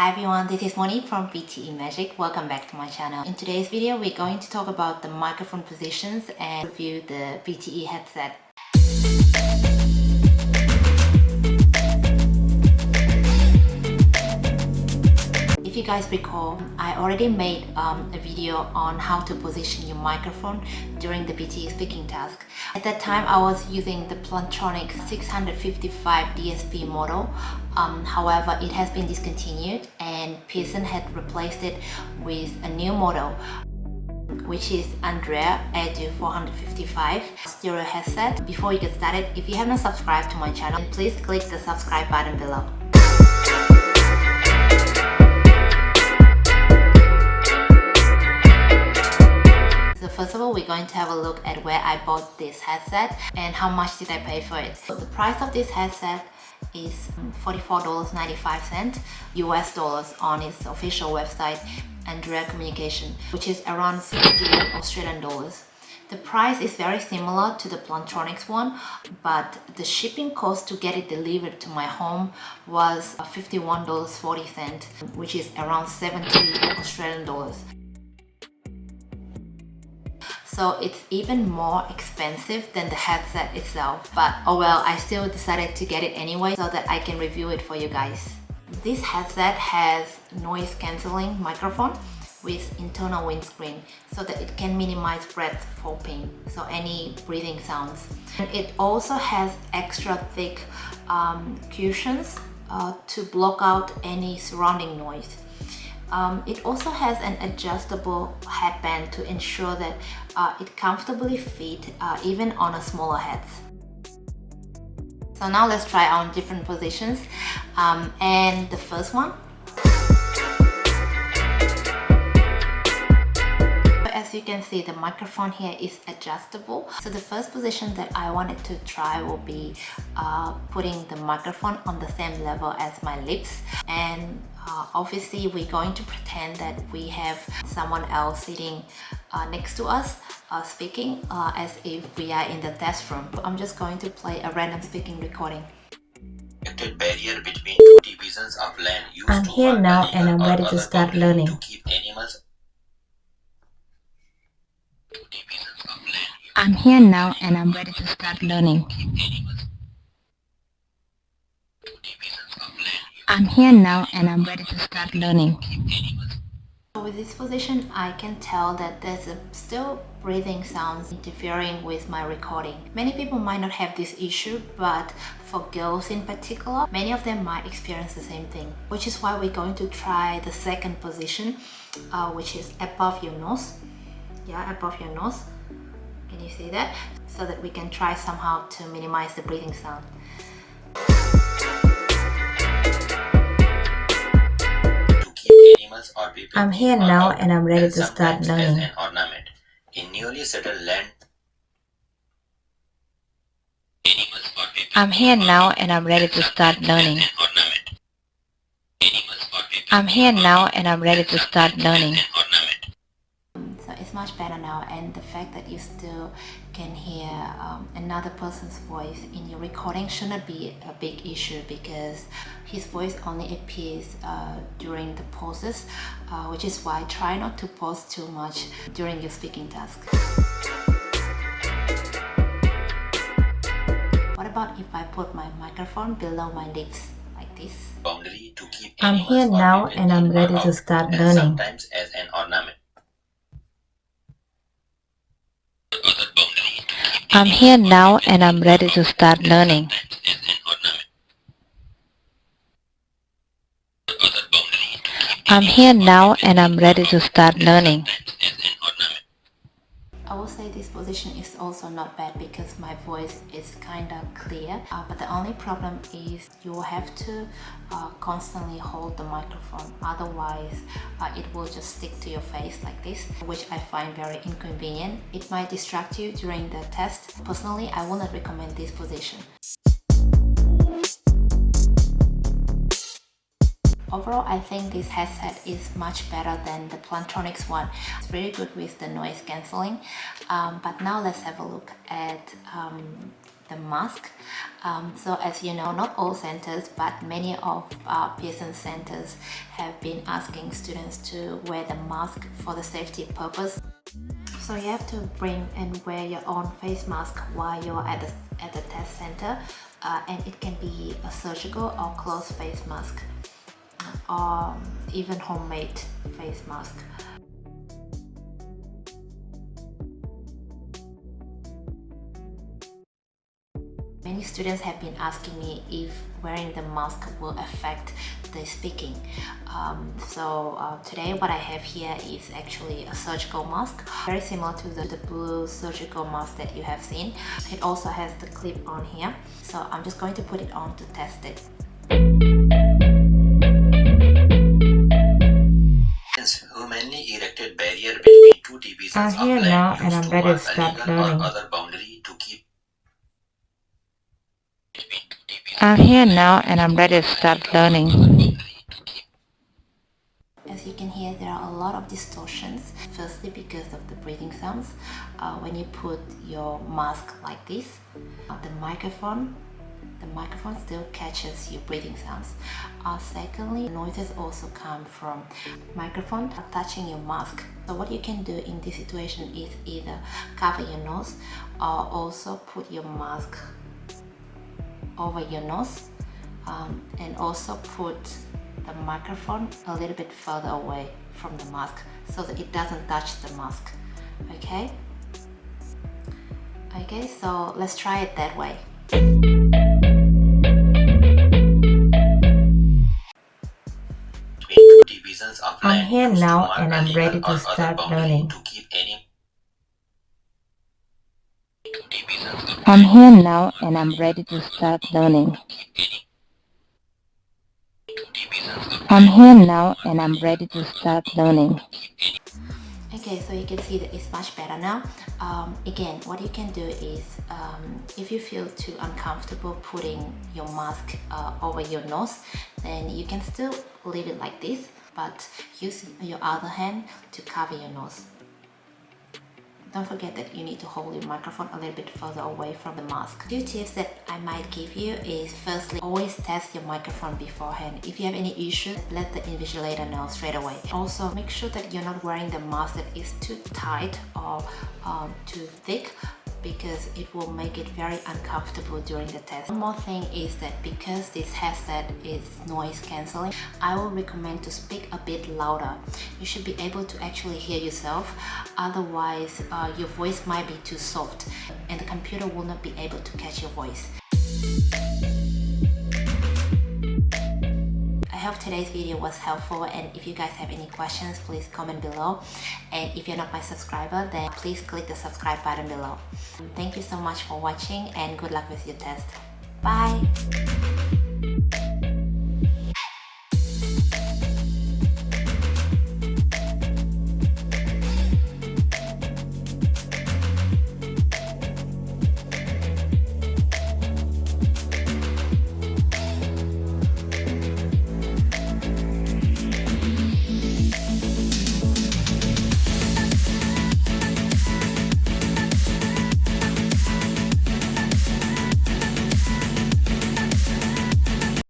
Hi everyone, this is Monique from PTE Magic. Welcome back to my channel. In today's video, we're going to talk about the microphone positions and review the PTE headset. You guys recall, I already made um, a video on how to position your microphone during the PTE speaking task. At that time, I was using the Plantronics 655 DSP model. Um, however, it has been discontinued and Pearson had replaced it with a new model which is Andrea Edu 455 stereo headset. Before you get started, if you haven't subscribed to my channel, please click the subscribe button below. First of all we're going to have a look at where I bought this headset and how much did I pay for it. So the price of this headset is $44.95 US dollars on its official website Andrea Communication which is around 60 Australian dollars. The price is very similar to the Plantronics one, but the shipping cost to get it delivered to my home was $51.40, which is around 70 Australian dollars so it's even more expensive than the headset itself but oh well I still decided to get it anyway so that I can review it for you guys. This headset has noise cancelling microphone with internal windscreen so that it can minimize breath popping so any breathing sounds. And it also has extra thick um, cushions uh, to block out any surrounding noise um, it also has an adjustable headband to ensure that uh, it comfortably fit uh, even on a smaller head. So now let's try on different positions um, and the first one as you can see the microphone here is adjustable. So the first position that I wanted to try will be uh, putting the microphone on the same level as my lips. And uh, obviously we're going to pretend that we have someone else sitting uh, next to us uh, speaking uh, as if we are in the test room. I'm just going to play a random speaking recording. Barrier between two divisions of land used I'm here now and I'm ready to start learning. I'm here now and I'm ready to start learning. I'm here now and I'm ready to start learning. With this position, I can tell that there's still breathing sounds interfering with my recording. Many people might not have this issue, but for girls in particular, many of them might experience the same thing, which is why we're going to try the second position, uh, which is above your nose. Yeah, above your nose can you see that so that we can try somehow to minimize the breathing sound I'm here now and I'm ready to start learning. An ornament. In newly settled land, I'm here now and I'm ready to start learning. I'm here now and I'm ready to start learning much better now and the fact that you still can hear um, another person's voice in your recording shouldn't be a big issue because his voice only appears uh, during the pauses uh, which is why try not to pause too much during your speaking task. What about if I put my microphone below my lips like this? I'm here now and I'm ready to start learning. Sometimes as an ornament. I'm here now and I'm ready to start learning. I'm here now and I'm ready to start learning. This position is also not bad because my voice is kind of clear uh, but the only problem is you will have to uh, constantly hold the microphone otherwise uh, it will just stick to your face like this which I find very inconvenient. It might distract you during the test. Personally, I will not recommend this position. Overall, I think this headset is much better than the Plantronics one. It's very good with the noise cancelling. Um, but now let's have a look at um, the mask um, so as you know not all centers but many of our Pearson centers have been asking students to wear the mask for the safety purpose so you have to bring and wear your own face mask while you're at the, at the test center uh, and it can be a surgical or closed face mask or even homemade face mask Many students have been asking me if wearing the mask will affect the speaking. Um, so uh, today what I have here is actually a surgical mask, very similar to the, the blue surgical mask that you have seen. It also has the clip on here. So I'm just going to put it on to test it. Two divisions I'm here now and I'm ready to start learning. other boundary to keep I'm here now and I'm ready to start learning. As you can hear, there are a lot of distortions. Firstly, because of the breathing sounds. Uh, when you put your mask like this, uh, the microphone, the microphone still catches your breathing sounds. Uh, secondly, noises also come from microphone touching your mask. So what you can do in this situation is either cover your nose or also put your mask over your nose um, and also put the microphone a little bit further away from the mask so that it doesn't touch the mask okay okay so let's try it that way I'm here now and I'm ready to start learning. to keep any I'm here now and I'm ready to start learning. I'm here now and I'm ready to start learning. okay so you can see that it's much better now um, again what you can do is um, if you feel too uncomfortable putting your mask uh, over your nose then you can still leave it like this but use your other hand to cover your nose don't forget that you need to hold your microphone a little bit further away from the mask. Two tips that I might give you is firstly, always test your microphone beforehand. If you have any issues, let the invigilator know straight away. Also, make sure that you're not wearing the mask that is too tight or um, too thick because it will make it very uncomfortable during the test. One more thing is that because this headset is noise cancelling, I will recommend to speak a bit louder. You should be able to actually hear yourself, otherwise uh, your voice might be too soft and the computer will not be able to catch your voice. Hope today's video was helpful and if you guys have any questions please comment below and if you're not my subscriber then please click the subscribe button below. Thank you so much for watching and good luck with your test. Bye!